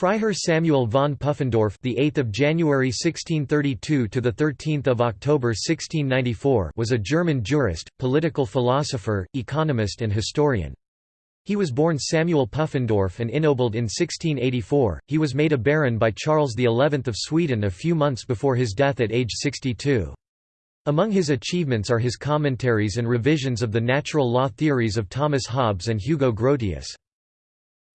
Freiherr Samuel von Pufendorf, the 8th of January 1632 to the 13th of October 1694, was a German jurist, political philosopher, economist and historian. He was born Samuel Pufendorf and ennobled in 1684. He was made a baron by Charles XI of Sweden a few months before his death at age 62. Among his achievements are his commentaries and revisions of the natural law theories of Thomas Hobbes and Hugo Grotius.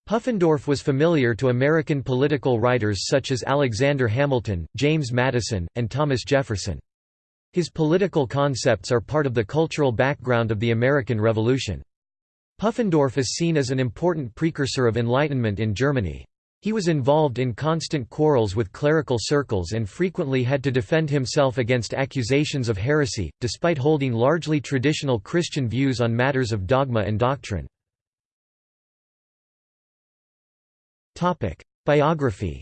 Pufendorf was familiar to American political writers such as Alexander Hamilton, James Madison, and Thomas Jefferson. His political concepts are part of the cultural background of the American Revolution. Puffendorf is seen as an important precursor of Enlightenment in Germany. He was involved in constant quarrels with clerical circles and frequently had to defend himself against accusations of heresy, despite holding largely traditional Christian views on matters of dogma and doctrine. Topic: Biography.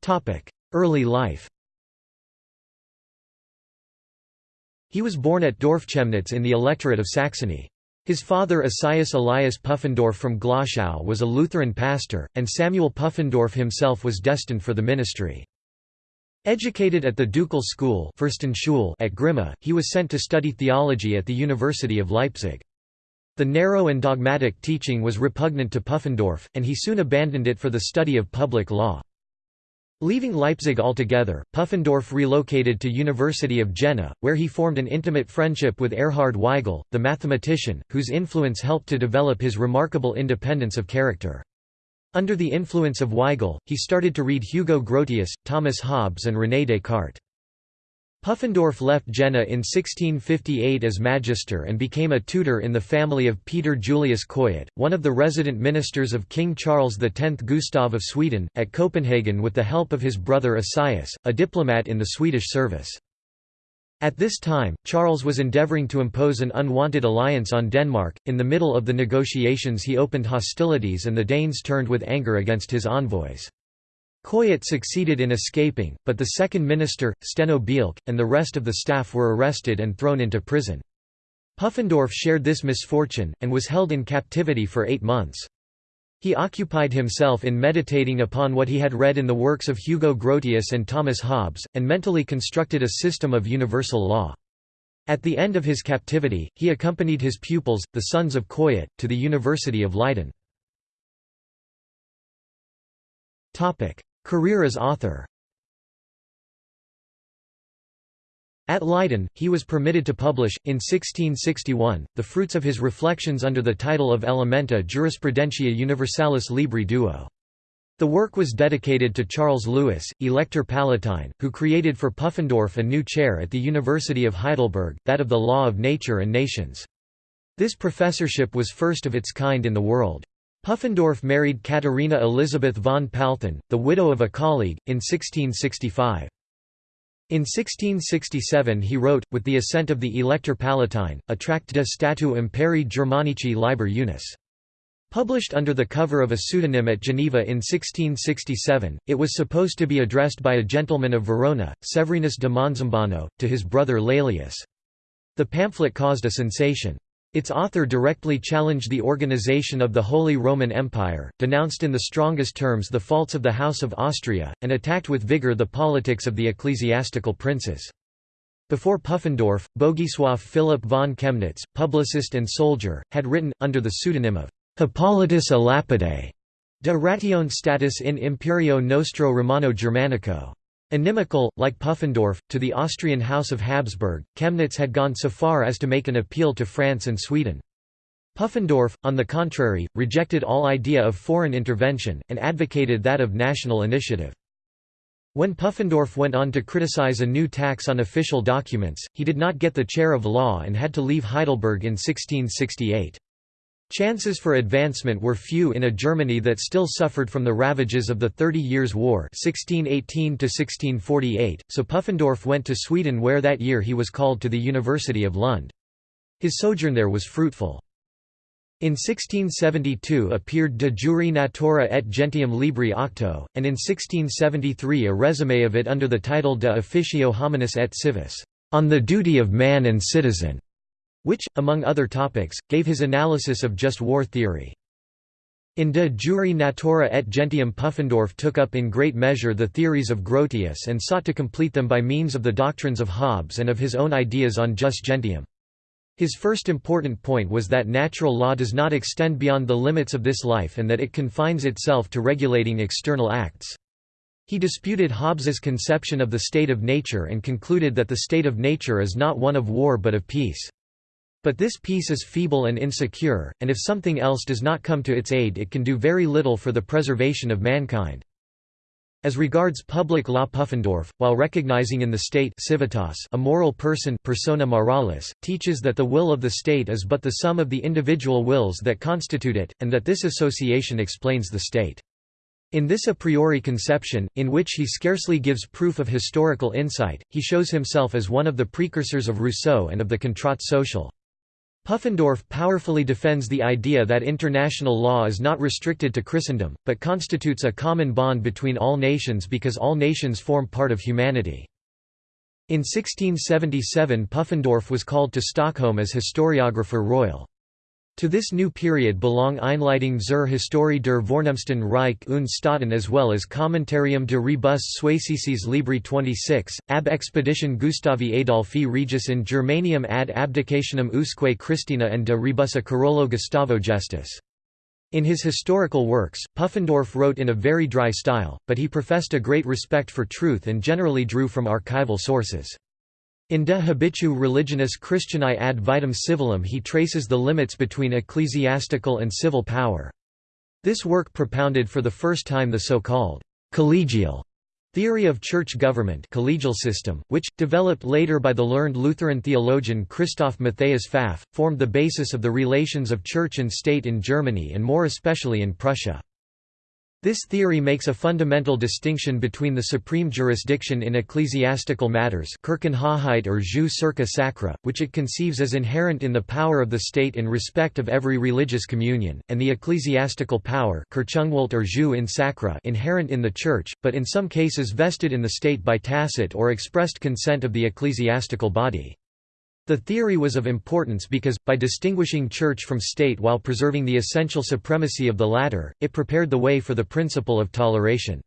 Topic: Early life. He was born at Dorfchemnitz in the electorate of Saxony. His father Esaias Elias Puffendorf from Glauchau was a Lutheran pastor, and Samuel Puffendorf himself was destined for the ministry. Educated at the ducal school at Grimma, he was sent to study theology at the University of Leipzig. The narrow and dogmatic teaching was repugnant to Puffendorf, and he soon abandoned it for the study of public law. Leaving Leipzig altogether, Puffendorf relocated to University of Jena, where he formed an intimate friendship with Erhard Weigel, the mathematician, whose influence helped to develop his remarkable independence of character. Under the influence of Weigel, he started to read Hugo Grotius, Thomas Hobbes and René Descartes. Pufendorf left Jena in 1658 as magister and became a tutor in the family of Peter Julius Coyet, one of the resident ministers of King Charles X Gustav of Sweden, at Copenhagen with the help of his brother Esaias, a diplomat in the Swedish service. At this time, Charles was endeavouring to impose an unwanted alliance on Denmark. In the middle of the negotiations, he opened hostilities and the Danes turned with anger against his envoys. Coyet succeeded in escaping, but the second minister, Steno Bielk, and the rest of the staff were arrested and thrown into prison. Puffendorf shared this misfortune, and was held in captivity for eight months. He occupied himself in meditating upon what he had read in the works of Hugo Grotius and Thomas Hobbes, and mentally constructed a system of universal law. At the end of his captivity, he accompanied his pupils, the sons of Coyet, to the University of Leiden. Career as author At Leiden, he was permitted to publish, in 1661, the fruits of his reflections under the title of Elementa Jurisprudentia Universalis Libri Duo. The work was dedicated to Charles Lewis, Elector Palatine, who created for Pufendorf a new chair at the University of Heidelberg, that of the Law of Nature and Nations. This professorship was first of its kind in the world. Pufendorf married Katharina Elisabeth von Palthon, the widow of a colleague, in 1665. In 1667 he wrote, with the assent of the Elector Palatine, a tract de statu imperi Germanici liber unus. Published under the cover of a pseudonym at Geneva in 1667, it was supposed to be addressed by a gentleman of Verona, Severinus de Monzambano, to his brother Laelius. The pamphlet caused a sensation. Its author directly challenged the organization of the Holy Roman Empire, denounced in the strongest terms the faults of the House of Austria, and attacked with vigor the politics of the ecclesiastical princes. Before Puffendorf, Bogisław Philip von Chemnitz, publicist and soldier, had written, under the pseudonym of Hippolytus a Lapide, De ratione status in Imperio Nostro Romano Germanico. Inimical, like Pufendorf, to the Austrian House of Habsburg, Chemnitz had gone so far as to make an appeal to France and Sweden. Pufendorf, on the contrary, rejected all idea of foreign intervention, and advocated that of national initiative. When Pufendorf went on to criticize a new tax on official documents, he did not get the chair of law and had to leave Heidelberg in 1668. Chances for advancement were few in a Germany that still suffered from the ravages of the Thirty Years' War 1618 so Puffendorf went to Sweden where that year he was called to the University of Lund. His sojourn there was fruitful. In 1672 appeared De Jure Natura et Gentium Libri Octo, and in 1673 a resume of it under the title De Officio Hominis et Civis, on the duty of man and citizen which, among other topics, gave his analysis of just war theory. In De Jure Natura et Gentium Pufendorf took up in great measure the theories of Grotius and sought to complete them by means of the doctrines of Hobbes and of his own ideas on jus gentium. His first important point was that natural law does not extend beyond the limits of this life and that it confines itself to regulating external acts. He disputed Hobbes's conception of the state of nature and concluded that the state of nature is not one of war but of peace. But this peace is feeble and insecure, and if something else does not come to its aid it can do very little for the preservation of mankind. As regards public law Pufendorf, while recognizing in the state civitas a moral person persona moralis, teaches that the will of the state is but the sum of the individual wills that constitute it, and that this association explains the state. In this a priori conception, in which he scarcely gives proof of historical insight, he shows himself as one of the precursors of Rousseau and of the contrat social. Pufendorf powerfully defends the idea that international law is not restricted to Christendom, but constitutes a common bond between all nations because all nations form part of humanity. In 1677 Puffendorf was called to Stockholm as historiographer royal. To this new period belong Einleitung zur Historie der Vornehmsten Reich und Staaten as well as Commentarium de Rebus Suecicis Libri 26, ab Expedition Gustavi Adolfi Regis in Germanium ad abdicationem usque Christina and de Rebusa Carolo Gustavo Gestis. In his historical works, Puffendorf wrote in a very dry style, but he professed a great respect for truth and generally drew from archival sources. In De habitu religionis Christianae ad vitam civilum he traces the limits between ecclesiastical and civil power. This work propounded for the first time the so-called collegial theory of church government collegial system, which, developed later by the learned Lutheran theologian Christoph Matthias Pfaff, formed the basis of the relations of church and state in Germany and more especially in Prussia. This theory makes a fundamental distinction between the supreme jurisdiction in ecclesiastical matters or jus circa sacra, which it conceives as inherent in the power of the state in respect of every religious communion, and the ecclesiastical power or jus in sacra inherent in the Church, but in some cases vested in the state by tacit or expressed consent of the ecclesiastical body. The theory was of importance because, by distinguishing church from state while preserving the essential supremacy of the latter, it prepared the way for the principle of toleration.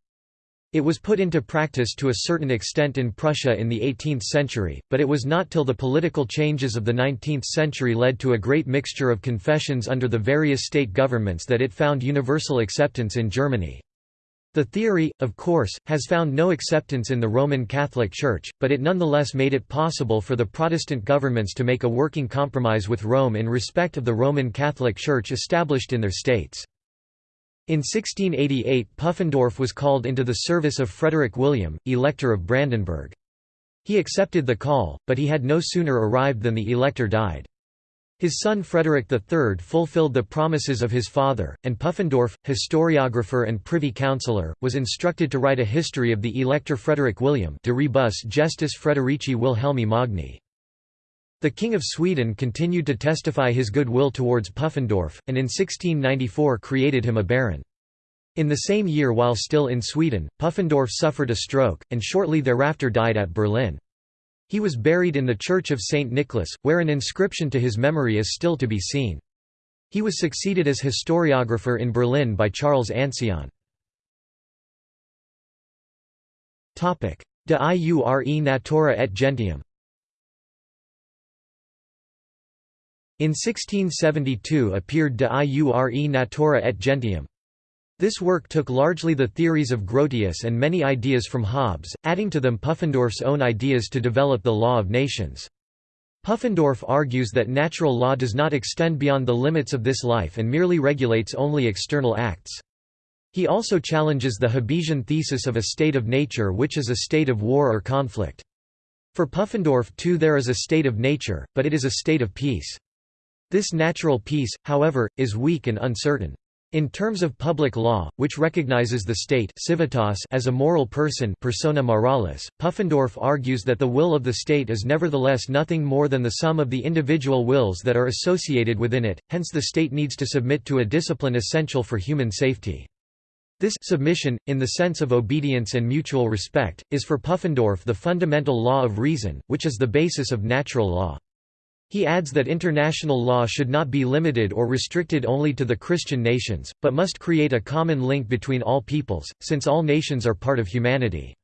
It was put into practice to a certain extent in Prussia in the 18th century, but it was not till the political changes of the 19th century led to a great mixture of confessions under the various state governments that it found universal acceptance in Germany. The theory, of course, has found no acceptance in the Roman Catholic Church, but it nonetheless made it possible for the Protestant governments to make a working compromise with Rome in respect of the Roman Catholic Church established in their states. In 1688 Pufendorf was called into the service of Frederick William, Elector of Brandenburg. He accepted the call, but he had no sooner arrived than the elector died. His son Frederick III fulfilled the promises of his father, and Puffendorf, historiographer and privy councillor, was instructed to write a history of the Elector Frederick William de rebus gestis Frederici Wilhelmi Magni. The King of Sweden continued to testify his good will towards Puffendorf, and in 1694 created him a baron. In the same year while still in Sweden, Puffendorf suffered a stroke, and shortly thereafter died at Berlin. He was buried in the Church of St. Nicholas, where an inscription to his memory is still to be seen. He was succeeded as historiographer in Berlin by Charles Ancillon. De iure natura et gentium In 1672 appeared De iure natura et gentium. This work took largely the theories of Grotius and many ideas from Hobbes, adding to them Pufendorf's own ideas to develop the law of nations. Puffendorf argues that natural law does not extend beyond the limits of this life and merely regulates only external acts. He also challenges the Hobbesian thesis of a state of nature which is a state of war or conflict. For Puffendorf too there is a state of nature, but it is a state of peace. This natural peace, however, is weak and uncertain. In terms of public law, which recognizes the state civitas as a moral person persona moralis, Pufendorf argues that the will of the state is nevertheless nothing more than the sum of the individual wills that are associated within it, hence the state needs to submit to a discipline essential for human safety. This submission, in the sense of obedience and mutual respect, is for Puffendorf the fundamental law of reason, which is the basis of natural law. He adds that international law should not be limited or restricted only to the Christian nations, but must create a common link between all peoples, since all nations are part of humanity.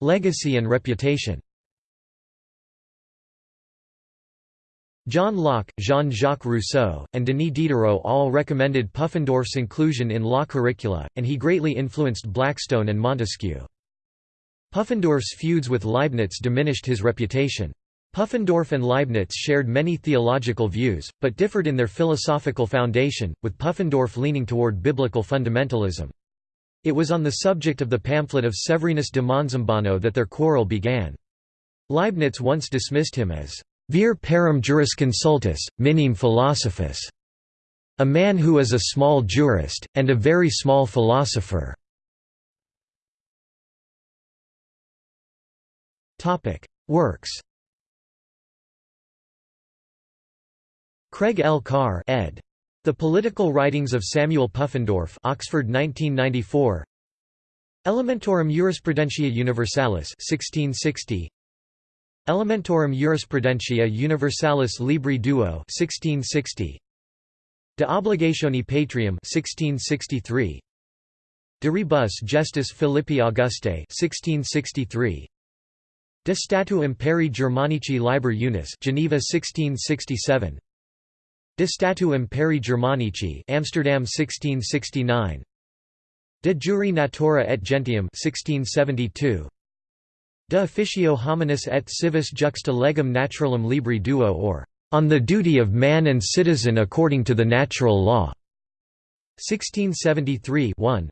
Legacy and reputation John Locke, Jean-Jacques Rousseau, and Denis Diderot all recommended Puffendorf's inclusion in law curricula, and he greatly influenced Blackstone and Montesquieu. Pufendorf's feuds with Leibniz diminished his reputation. Puffendorf and Leibniz shared many theological views, but differed in their philosophical foundation, with Puffendorf leaning toward biblical fundamentalism. It was on the subject of the pamphlet of Severinus de Monzambano that their quarrel began. Leibniz once dismissed him as vir parum jurisconsultus, minim philosophus, a man who is a small jurist, and a very small philosopher. Works Craig L. Carr ed. The Political Writings of Samuel Puffendorf Oxford 1994 Elementorum Jurisprudentia Universalis 1660 Elementorum Jurisprudentia Universalis Libri Duo 1660 De Obligatione Patrium 1663 De Rebus Gestis Philippi Auguste 1663 De Statu Imperii Germanici Liber Unis Geneva 1667 De Statu Imperii Germanici Amsterdam 1669 De Jure Natura et Gentium 1672 De officio hominis et civis juxta legum naturalum libri duo or On the Duty of Man and Citizen According to the Natural Law. 1673 1.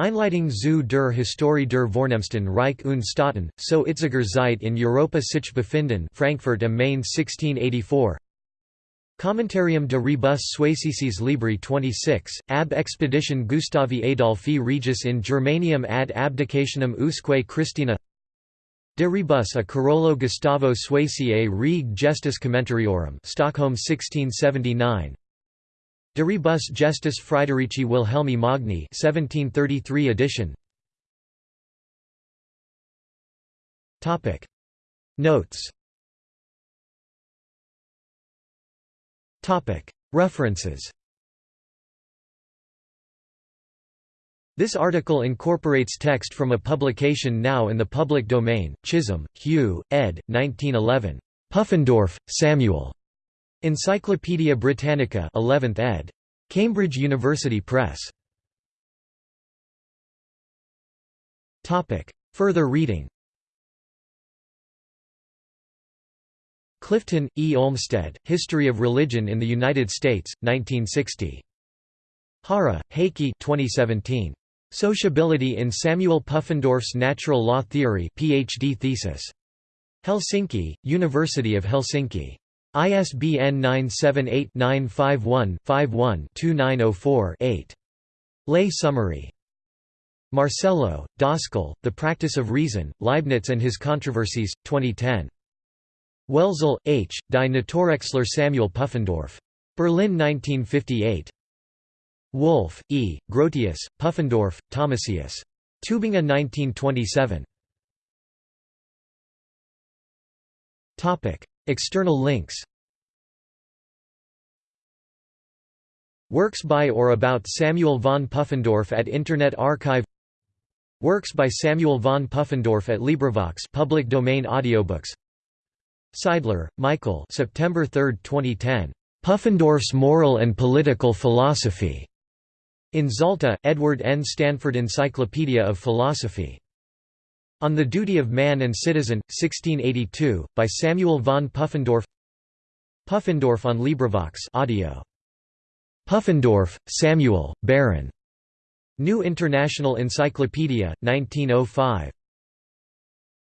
Einleitung zu der Historie der Vornehmsten Reich und Staaten, so Itziger Zeit in Europa sich befinden Frankfurt am Main 1684 Commentarium de rebus Suecicis Libri 26, ab expedition Gustavi Adolphi Regis in Germanium ad abdicationem usque Christina. De rebus a Carolo Gustavo Sueciae reg gestis commentariorum Stockholm 1679 De rebus gestis Wilhelmi Magni 1733 edition Topic Notes Topic References This article incorporates text from a publication now in the public domain, Chisholm, Hugh, ed. 1911. Puffendorf, Samuel. Encyclopædia Britannica 11th ed. Cambridge University Press. Further reading Clifton, E. Olmsted, History of Religion in the United States, 1960. Haara, Heikki 2017. Sociability in Samuel Puffendorf's Natural Law Theory PhD thesis. Helsinki, University of Helsinki. ISBN 978-951-51-2904-8. Lay summary. Marcello, Dascal, The Practice of Reason, Leibniz and His Controversies, 2010. Welzel, H., Die Naturexler Samuel Puffendorf. Berlin 1958. Wolf, E., Grotius, Puffendorf, Thomasius. Tübingen 1927. External links Works by or about Samuel von Puffendorf at Internet Archive Works by Samuel von Puffendorf at LibriVox public domain audiobooks Seidler, Michael September 3, 2010. Puffendorf's Moral and Political Philosophy. In Zalta, Edward N. Stanford Encyclopedia of Philosophy. On the Duty of Man and Citizen, 1682, by Samuel von Puffendorf Puffendorf on LibriVox audio. Puffendorf, Samuel, Baron. New International Encyclopedia, 1905.